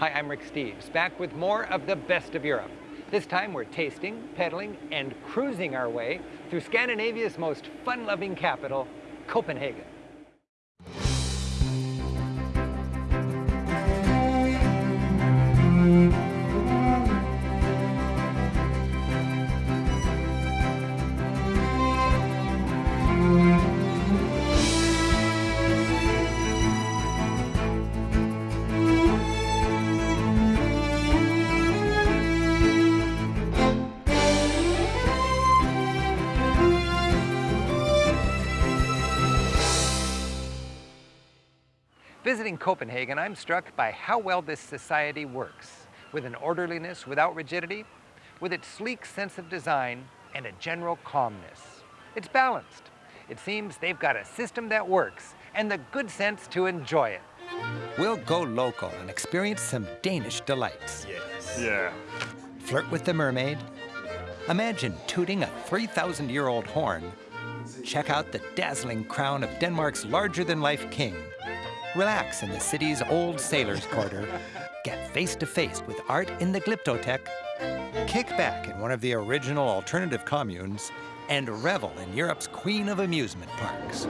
Hi, I'm Rick Steves, back with more of the best of Europe. This time we're tasting, pedaling, and cruising our way through Scandinavia's most fun-loving capital, Copenhagen. Visiting Copenhagen, I'm struck by how well this society works, with an orderliness without rigidity, with its sleek sense of design, and a general calmness. It's balanced. It seems they've got a system that works, and the good sense to enjoy it. We'll go local and experience some Danish delights. Yes. Yeah. Flirt with the mermaid. Imagine tooting a 3,000-year-old horn. Check out the dazzling crown of Denmark's larger-than-life king. Relax in the city's old sailor's quarter. Get face to face with art in the Glyptotek. Kick back in one of the original alternative communes and revel in Europe's queen of amusement parks.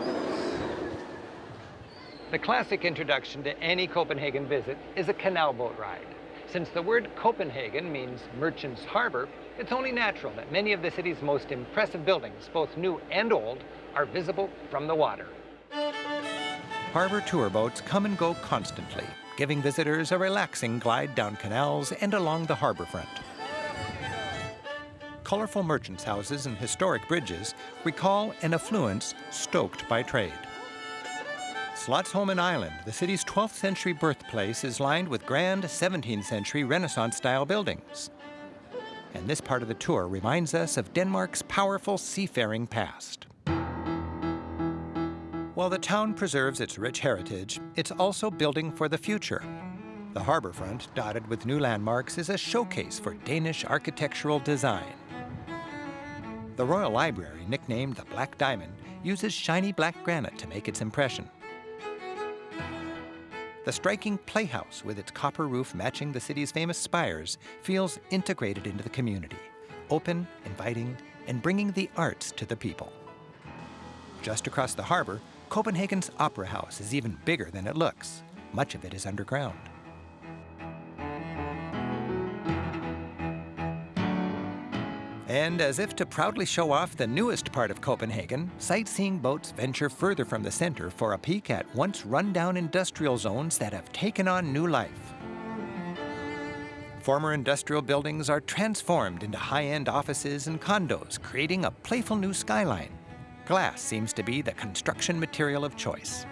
The classic introduction to any Copenhagen visit is a canal boat ride. Since the word Copenhagen means merchant's harbor, it's only natural that many of the city's most impressive buildings, both new and old, are visible from the water. Harbor tour boats come and go constantly, giving visitors a relaxing glide down canals and along the harbor front. Colorful merchants' houses and historic bridges recall an affluence stoked by trade. Slotsholmen Island, the city's 12th century birthplace, is lined with grand 17th century Renaissance style buildings. And this part of the tour reminds us of Denmark's powerful seafaring past. While the town preserves its rich heritage, it's also building for the future. The harborfront, dotted with new landmarks, is a showcase for Danish architectural design. The Royal Library, nicknamed the Black Diamond, uses shiny black granite to make its impression. The striking playhouse, with its copper roof matching the city's famous spires, feels integrated into the community, open, inviting, and bringing the arts to the people. Just across the harbor, Copenhagen's Opera House is even bigger than it looks. Much of it is underground. And as if to proudly show off the newest part of Copenhagen, sightseeing boats venture further from the center for a peek at once run-down industrial zones that have taken on new life. Former industrial buildings are transformed into high-end offices and condos, creating a playful new skyline. Glass seems to be the construction material of choice.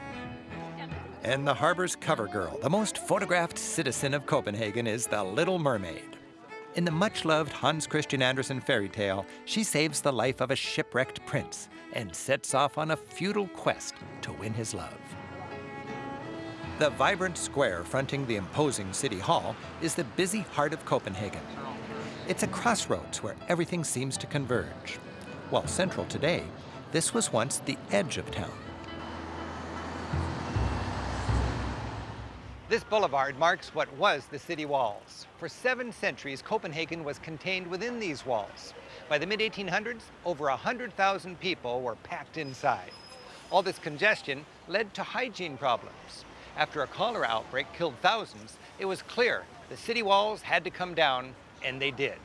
And the harbor's cover girl, the most photographed citizen of Copenhagen, is the Little Mermaid. In the much-loved Hans Christian Andersen fairy tale, she saves the life of a shipwrecked prince and sets off on a futile quest to win his love. The vibrant square fronting the imposing City Hall is the busy heart of Copenhagen. It's a crossroads where everything seems to converge. While central today, this was once the edge of town. This boulevard marks what was the city walls. For seven centuries, Copenhagen was contained within these walls. By the mid-1800s, over 100,000 people were packed inside. All this congestion led to hygiene problems. After a cholera outbreak killed thousands, it was clear the city walls had to come down, and they did.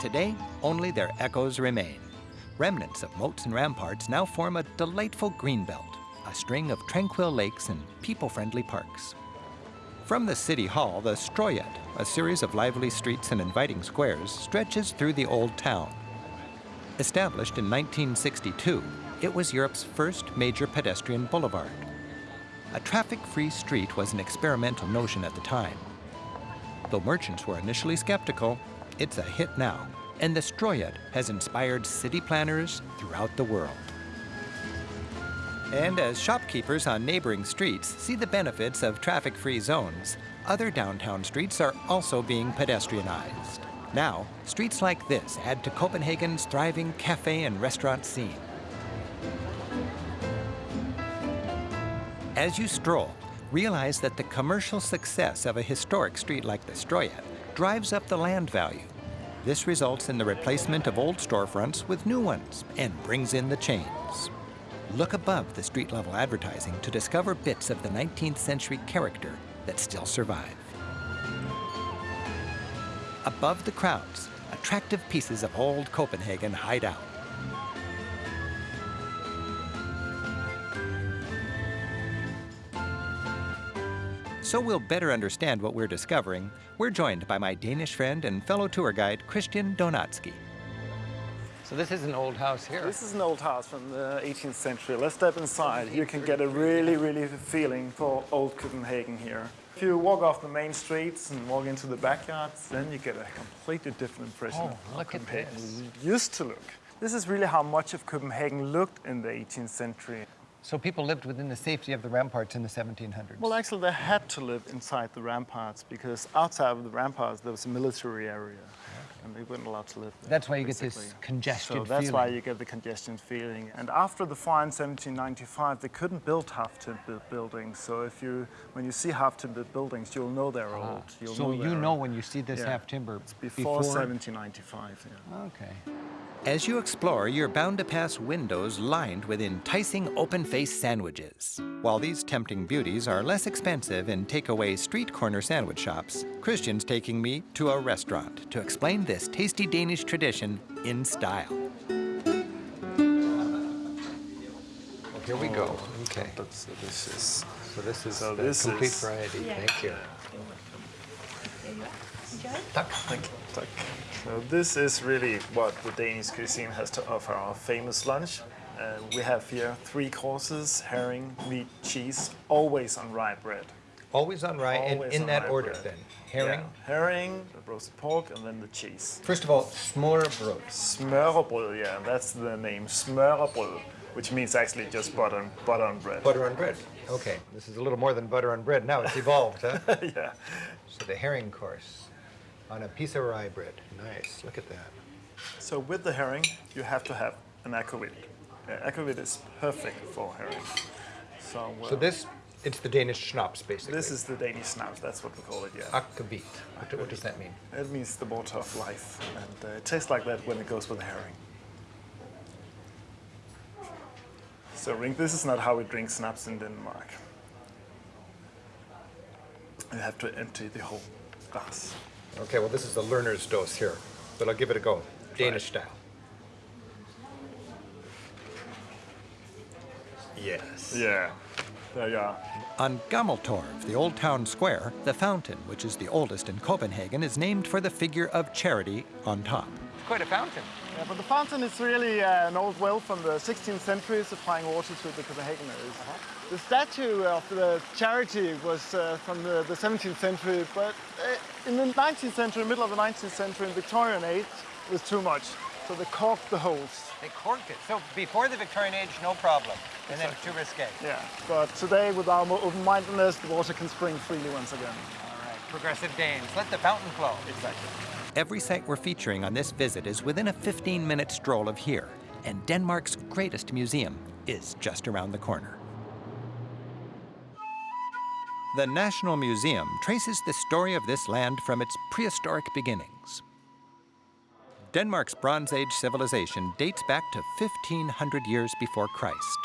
Today, only their echoes remain. Remnants of moats and ramparts now form a delightful greenbelt, a string of tranquil lakes and people-friendly parks. From the City Hall, the Strøget, a series of lively streets and inviting squares, stretches through the Old Town. Established in 1962, it was Europe's first major pedestrian boulevard. A traffic-free street was an experimental notion at the time. Though merchants were initially skeptical, it's a hit now and the Strøget has inspired city planners throughout the world. And as shopkeepers on neighboring streets see the benefits of traffic-free zones, other downtown streets are also being pedestrianized. Now, streets like this add to Copenhagen's thriving cafe and restaurant scene. As you stroll, realize that the commercial success of a historic street like the Strøget drives up the land value. This results in the replacement of old storefronts with new ones and brings in the chains. Look above the street level advertising to discover bits of the 19th century character that still survive. Above the crowds, attractive pieces of old Copenhagen hide out. So we'll better understand what we're discovering, we're joined by my Danish friend and fellow tour guide, Christian Donatzky. So this is an old house here. This is an old house from the 18th century. Let's step inside. You can get a really, really feeling for old Copenhagen here. If you walk off the main streets and walk into the backyards, then you get a completely different impression Oh, of how look at Copenhagen this. used to look. This is really how much of Copenhagen looked in the 18th century. So people lived within the safety of the ramparts in the 1700s. Well, actually, they had to live inside the ramparts because outside of the ramparts there was a military area, and they weren't allowed to live there. That's why you get this basically. congested So that's why you get the congestion feeling. And after the fire in 1795, they couldn't build half-timber buildings. So if you, when you see half-timber buildings, you'll know they're ah, old. You'll so you know old. when you see this Yeah. half timber It's before, 1795. Yeah. Okay. As you explore, you're bound to pass windows lined with enticing open-faced sandwiches. While these tempting beauties are less expensive in takeaway street corner sandwich shops, Christian's taking me to a restaurant to explain this tasty Danish tradition in style. Well, here we go. Okay. Oh, That's delicious. So this is So the this complete is- variety. Thank you. Tuck. So this is really what the Danish cuisine has to offer, our famous lunch. Uh, we have here three courses, herring, meat, cheese, always on rye bread. Always on rye, and in on that order bread. then. Herring. Yeah, herring, the roasted pork, and then the cheese. First of all, smørrebrød. Smørrebrød, yeah, that's the name, smørrebrød, which means actually just butter, and- butter on bread. Butter on bread. Okay, this is a little more than butter on bread. Now it's evolved, huh? yeah. So the herring course on a piece of rye bread. Nice. Look at that. So with the herring, you have to have an aquavit. Uh, aquavit is perfect for herring. So, uh, So this, it's the Danish schnapps, basically. this is the Danish schnapps, that's what we call it, yeah. akvavit. What, what does that mean? It means the water of life, and uh, it tastes like that when it goes with the herring. So, Rick, this is not how we drink schnapps in Denmark. You have to empty the whole glass. Okay, well, this is the learner's dose here, but I'll give it a go. Danish style. Yes. Yeah, there you are. On Gammeltorv, the old town square, the fountain, which is the oldest in Copenhagen, is named for the figure of charity on top. Quite a fountain. Yeah, but the fountain is really uh, an old well from the 16th century supplying water to the Copenhageners. The statue of the charity was uh, from the, the 17th century, but uh, in the 19th century, middle of the 19th century, in Victorian age, it was too much. So they corked the holes. They corked it. So before the Victorian age, no problem. And then too risque. Yeah, but today with our more open-mindedness, the water can spring freely once again. All right, progressive Danes. Let the fountain flow. Exactly. Every site we're featuring on this visit is within a 15 minute stroll of here, and Denmark's greatest museum is just around the corner. The National Museum traces the story of this land from its prehistoric beginnings. Denmark's Bronze Age civilization dates back to 1500 years before Christ.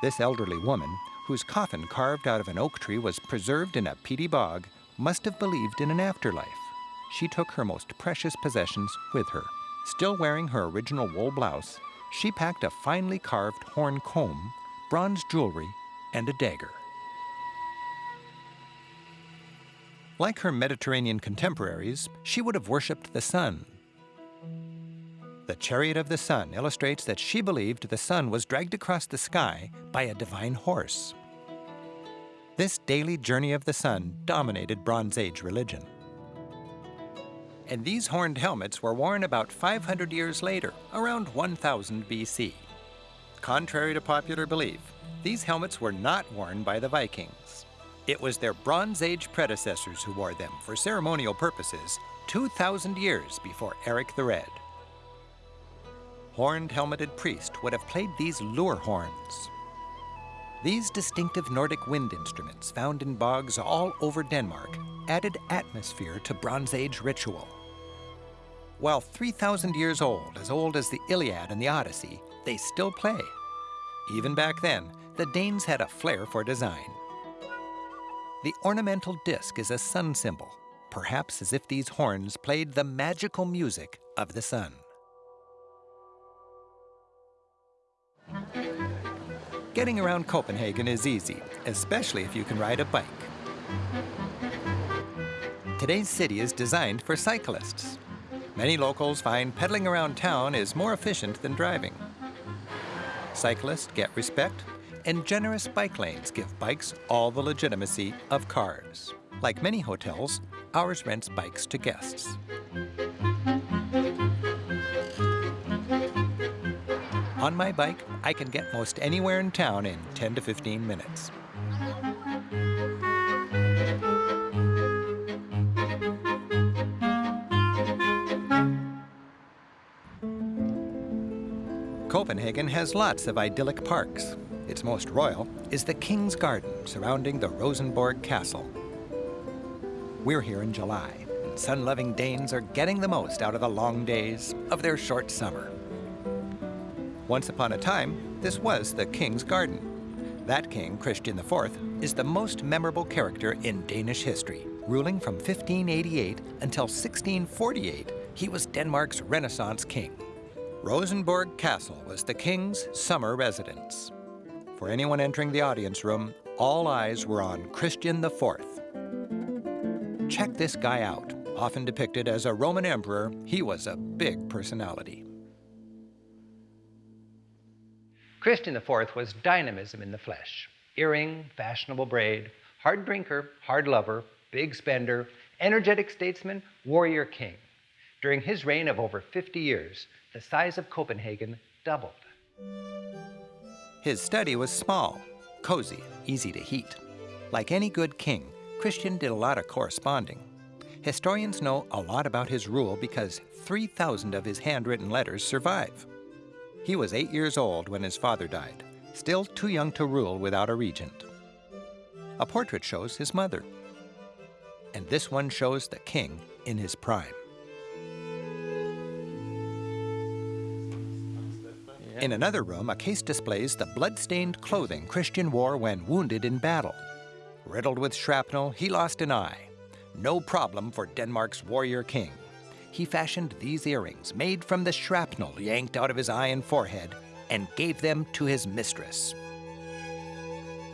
This elderly woman, whose coffin carved out of an oak tree was preserved in a peaty bog, must have believed in an afterlife. She took her most precious possessions with her. Still wearing her original wool blouse, she packed a finely carved horn comb, bronze jewelry, and a dagger. Like her Mediterranean contemporaries, she would have worshipped the sun. The chariot of the sun illustrates that she believed the sun was dragged across the sky by a divine horse. This daily journey of the sun dominated Bronze Age religion. And these horned helmets were worn about 500 years later, around 1000 BC. Contrary to popular belief, these helmets were not worn by the Vikings. It was their Bronze Age predecessors who wore them for ceremonial purposes 2,000 years before Eric the Red. Horned helmeted priest would have played these lur horns. These distinctive Nordic wind instruments found in bogs all over Denmark added atmosphere to Bronze Age ritual. While 3,000 years old, as old as the Iliad and the Odyssey, they still play. Even back then, the Danes had a flair for design. The ornamental disc is a sun symbol, perhaps as if these horns played the magical music of the sun. Getting around Copenhagen is easy, especially if you can ride a bike. Today's city is designed for cyclists. Many locals find pedaling around town is more efficient than driving. Cyclists get respect, and generous bike lanes give bikes all the legitimacy of cars. Like many hotels, ours rents bikes to guests. On my bike, I can get most anywhere in town in 10 to 15 minutes. Copenhagen has lots of idyllic parks. Its most royal is the King's Garden surrounding the Rosenborg Castle. We're here in July, and sun-loving Danes are getting the most out of the long days of their short summer. Once upon a time, this was the King's Garden. That king, Christian IV, is the most memorable character in Danish history. Ruling from 1588 until 1648, he was Denmark's Renaissance king. Rosenborg Castle was the king's summer residence. For anyone entering the audience room, all eyes were on Christian IV. Check this guy out. Often depicted as a Roman emperor, he was a big personality. Christian IV was dynamism in the flesh. Earring, fashionable braid, hard drinker, hard lover, big spender, energetic statesman, warrior king. During his reign of over 50 years, the size of Copenhagen doubled. His study was small, cozy, easy to heat. Like any good king, Christian did a lot of corresponding. Historians know a lot about his rule because 3,000 of his handwritten letters survive. He was eight years old when his father died, still too young to rule without a regent. A portrait shows his mother, and this one shows the king in his prime. In another room, a case displays the blood-stained clothing Christian wore when wounded in battle. Riddled with shrapnel, he lost an eye. No problem for Denmark's warrior king he fashioned these earrings made from the shrapnel yanked out of his eye and forehead and gave them to his mistress.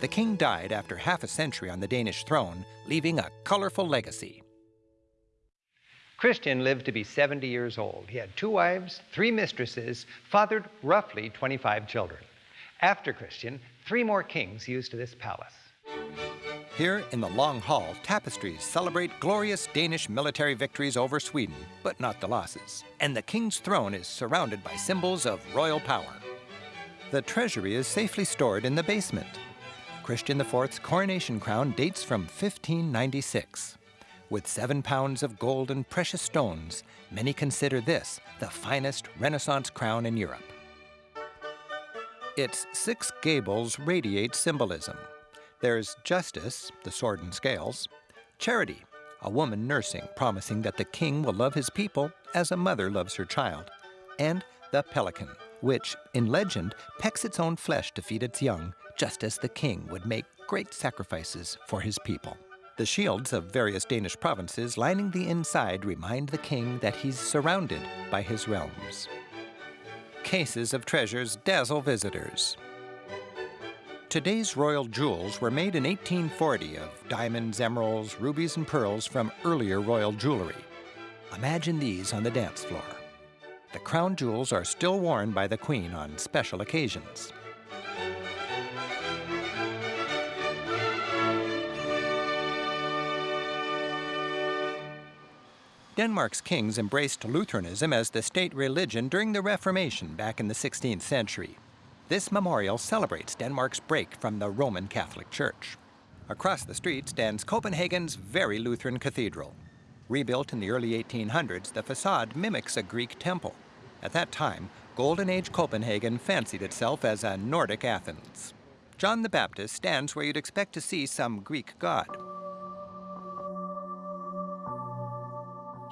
The king died after half a century on the Danish throne, leaving a colorful legacy. Christian lived to be 70 years old. He had two wives, three mistresses, fathered roughly 25 children. After Christian, three more kings used this palace. Here in the Long Hall, tapestries celebrate glorious Danish military victories over Sweden, but not the losses. And the king's throne is surrounded by symbols of royal power. The treasury is safely stored in the basement. Christian IV's coronation crown dates from 1596. With seven pounds of gold and precious stones, many consider this the finest Renaissance crown in Europe. Its six gables radiate symbolism, there's justice, the sword and scales, charity, a woman nursing, promising that the king will love his people as a mother loves her child, and the pelican, which, in legend, pecks its own flesh to feed its young, just as the king would make great sacrifices for his people. The shields of various Danish provinces lining the inside remind the king that he's surrounded by his realms. Cases of treasures dazzle visitors, Today's royal jewels were made in 1840 of diamonds, emeralds, rubies, and pearls from earlier royal jewelry. Imagine these on the dance floor. The crown jewels are still worn by the Queen on special occasions. Denmark's kings embraced Lutheranism as the state religion during the Reformation back in the 16th century. This memorial celebrates Denmark's break from the Roman Catholic Church. Across the street stands Copenhagen's very Lutheran cathedral. Rebuilt in the early 1800s, the facade mimics a Greek temple. At that time, Golden Age Copenhagen fancied itself as a Nordic Athens. John the Baptist stands where you'd expect to see some Greek god.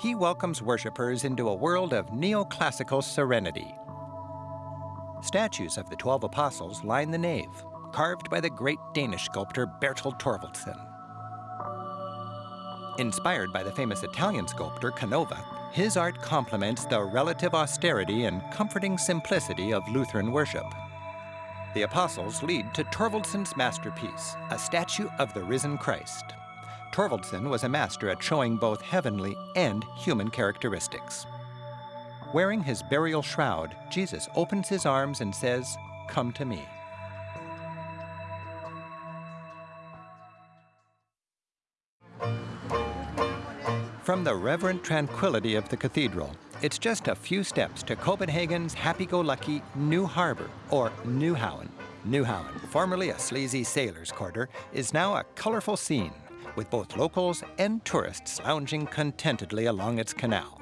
He welcomes worshippers into a world of neoclassical serenity. Statues of the Twelve Apostles line the nave, carved by the great Danish sculptor Bertel Thorvaldsen. Inspired by the famous Italian sculptor Canova, his art complements the relative austerity and comforting simplicity of Lutheran worship. The apostles lead to Thorvaldsen's masterpiece, a statue of the risen Christ. Thorvaldsen was a master at showing both heavenly and human characteristics. Wearing his burial shroud, Jesus opens his arms and says, Come to me. From the reverent tranquility of the cathedral, it's just a few steps to Copenhagen's happy-go-lucky New Harbor, or Nyhavn. Nyhavn, formerly a sleazy sailor's quarter, is now a colorful scene, with both locals and tourists lounging contentedly along its canal.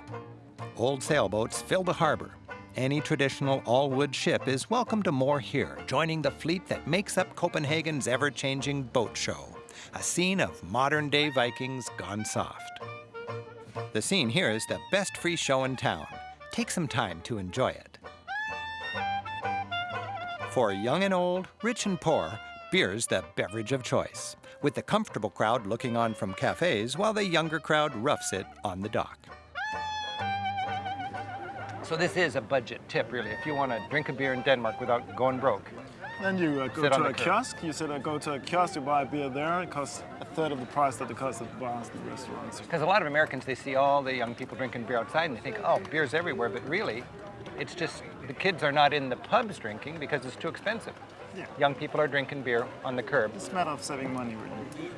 Old sailboats fill the harbor. Any traditional all-wood ship is welcome to moor here, joining the fleet that makes up Copenhagen's ever-changing boat show, a scene of modern-day Vikings gone soft. The scene here is the best free show in town. Take some time to enjoy it. For young and old, rich and poor, beer's the beverage of choice, with the comfortable crowd looking on from cafes while the younger crowd roughs it on the dock. So this is a budget tip, really, if you want to drink a beer in Denmark without going broke. Then you uh, go Sit on to the a curb. kiosk. You said, uh, go to a kiosk, you buy a beer there. It costs a third of the price that it costs at the bars and restaurants. Because a lot of Americans, they see all the young people drinking beer outside and they think, oh, beer's everywhere. But really, it's just the kids are not in the pubs drinking because it's too expensive. Yeah. Young people are drinking beer on the curb. It's a matter of saving money, really.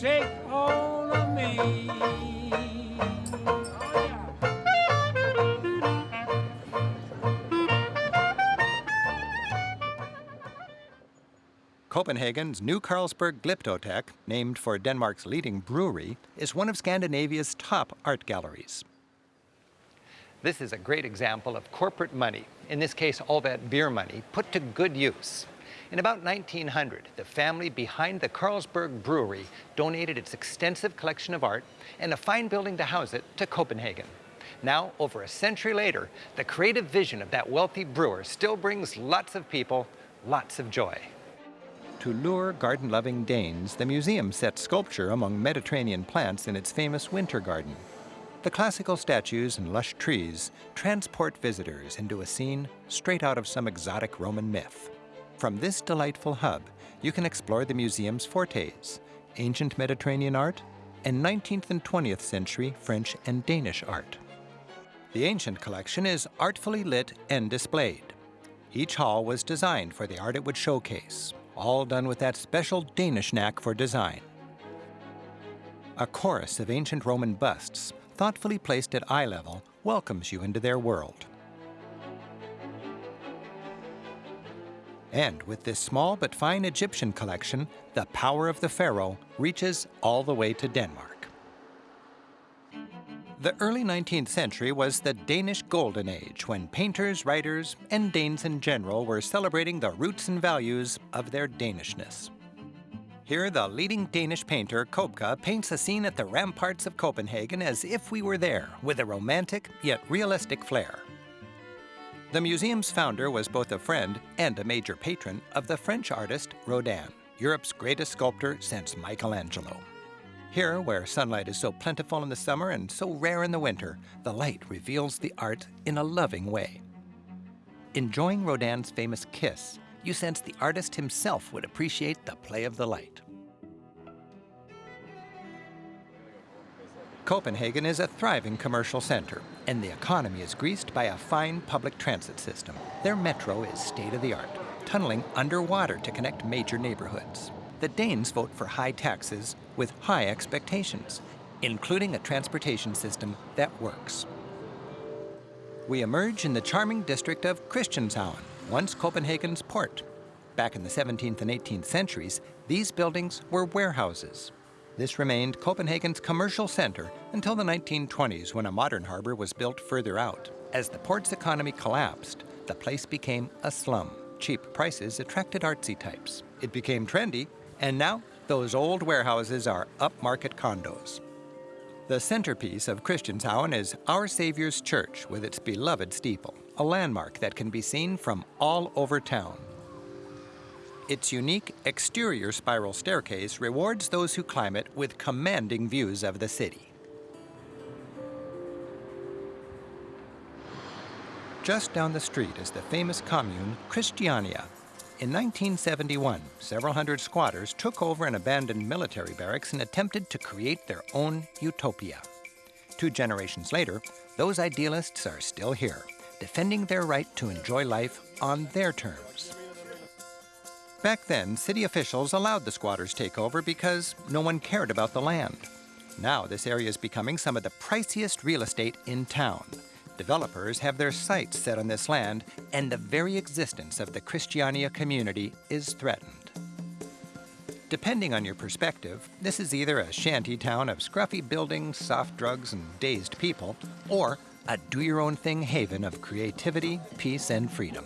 Take all of me? Copenhagen's New Carlsberg Glyptotek, named for Denmark's leading brewery, is one of Scandinavia's top art galleries. This is a great example of corporate money, in this case, all that beer money, put to good use. In about 1900, the family behind the Carlsberg Brewery donated its extensive collection of art and a fine building to house it to Copenhagen. Now, over a century later, the creative vision of that wealthy brewer still brings lots of people lots of joy. To lure garden-loving Danes, the museum sets sculpture among Mediterranean plants in its famous winter garden. The classical statues and lush trees transport visitors into a scene straight out of some exotic Roman myth. From this delightful hub, you can explore the museum's fortes, ancient Mediterranean art, and 19th and 20th century French and Danish art. The ancient collection is artfully lit and displayed. Each hall was designed for the art it would showcase, all done with that special Danish knack for design. A chorus of ancient Roman busts, thoughtfully placed at eye level, welcomes you into their world. And with this small but fine Egyptian collection, the power of the pharaoh reaches all the way to Denmark. The early 19th century was the Danish Golden Age when painters, writers, and Danes in general were celebrating the roots and values of their Danishness. Here, the leading Danish painter, Købke, paints a scene at the ramparts of Copenhagen as if we were there, with a romantic yet realistic flair. The museum's founder was both a friend and a major patron of the French artist Rodin, Europe's greatest sculptor since Michelangelo. Here, where sunlight is so plentiful in the summer and so rare in the winter, the light reveals the art in a loving way. Enjoying Rodin's famous kiss, you sense the artist himself would appreciate the play of the light. Copenhagen is a thriving commercial center, and the economy is greased by a fine public transit system. Their metro is state of the art, tunneling underwater to connect major neighborhoods. The Danes vote for high taxes with high expectations, including a transportation system that works. We emerge in the charming district of Christianshavn, once Copenhagen's port. Back in the 17th and 18th centuries, these buildings were warehouses. This remained Copenhagen's commercial center until the 1920s when a modern harbor was built further out. As the port's economy collapsed, the place became a slum. Cheap prices attracted artsy types. It became trendy, and now those old warehouses are upmarket condos. The centerpiece of Christianshavn is Our Savior's Church with its beloved steeple, a landmark that can be seen from all over town. Its unique exterior spiral staircase rewards those who climb it with commanding views of the city. Just down the street is the famous commune Christiania. In 1971, several hundred squatters took over an abandoned military barracks and attempted to create their own utopia. Two generations later, those idealists are still here, defending their right to enjoy life on their terms. Back then, city officials allowed the squatters takeover because no one cared about the land. Now, this area is becoming some of the priciest real estate in town. Developers have their sights set on this land, and the very existence of the Christiania community is threatened. Depending on your perspective, this is either a shanty town of scruffy buildings, soft drugs, and dazed people, or a do your own thing haven of creativity, peace, and freedom.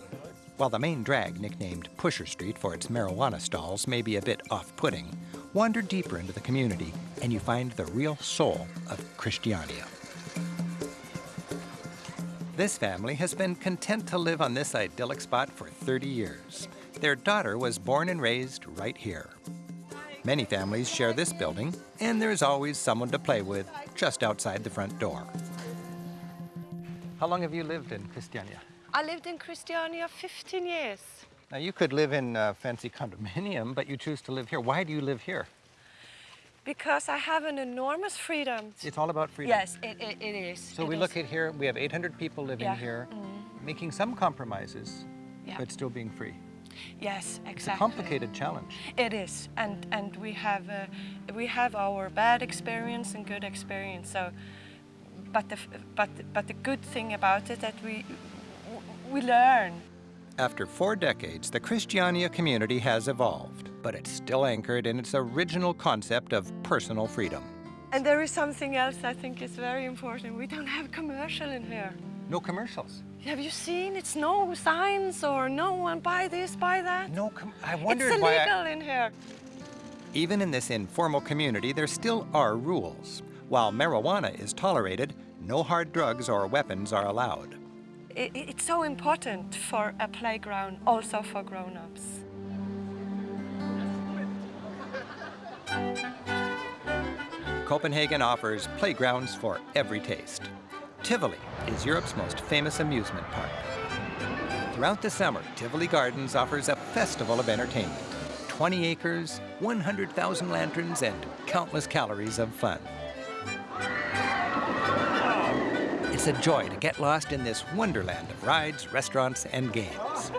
While the main drag, nicknamed Pusher Street for its marijuana stalls, may be a bit off putting, wander deeper into the community and you find the real soul of Christiania. This family has been content to live on this idyllic spot for 30 years. Their daughter was born and raised right here. Many families share this building, and there's always someone to play with just outside the front door. How long have you lived in Christiania? I lived in Christiania 15 years Now, you could live in a fancy condominium, but you choose to live here. Why do you live here? because I have an enormous freedom. It's all about freedom. Yes, it, it, it is. So it we is. look at here, we have 800 people living Yeah. here, making some compromises, Yeah. but still being free. Yes, exactly. It's a complicated challenge. It is, and and we have uh, we have our bad experience and good experience. So, but the but but the good thing about it that we we learn. After four decades, the Christiania community has evolved, but it's still anchored in its original concept of personal freedom. And there is something else I think is very important. We don't have commercial in here. No commercials. Have you seen? It's no signs or no one buy this, buy that. No, com- I it's wondered why. I- illegal in here. Even in this informal community, there still are rules. While marijuana is tolerated, no hard drugs or weapons are allowed. I- i- it's so important for a playground, also for grown-ups. Copenhagen offers playgrounds for every taste. Tivoli is Europe's most famous amusement park. Throughout the summer, Tivoli Gardens offers a festival of entertainment. 20 acres, 100,000 lanterns, and countless calories of fun. It's a joy to get lost in this wonderland of rides, restaurants, and games.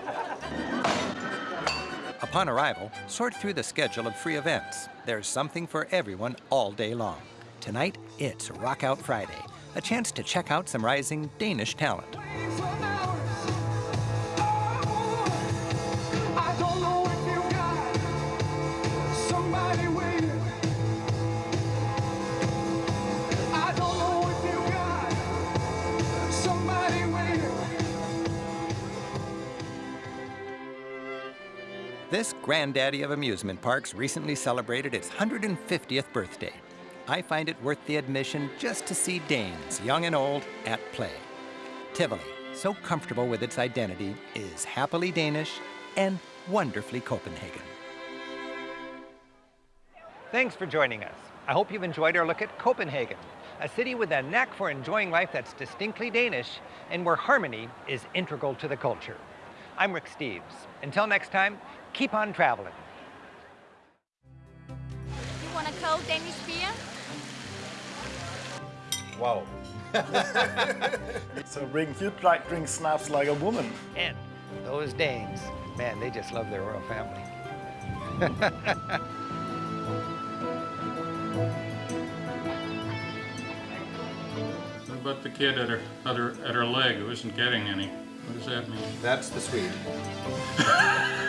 Upon arrival, sort through the schedule of free events. There's something for everyone all day long. Tonight, it's Rock Out Friday, a chance to check out some rising Danish talent. This granddaddy of amusement parks recently celebrated its 150th birthday. I find it worth the admission just to see Danes, young and old, at play. Tivoli, so comfortable with its identity, is happily Danish and wonderfully Copenhagen. Thanks for joining us. I hope you've enjoyed our look at Copenhagen, a city with a knack for enjoying life that's distinctly Danish and where harmony is integral to the culture. I'm Rick Steves. Until next time, keep on traveling. You want a cold Danish beer? Wow. so bring you like drink snaps like a woman. And those Danes, man, they just love their royal family. What about the kid at her, at her, at her leg who isn't getting any? What does that mean? That's the Swede.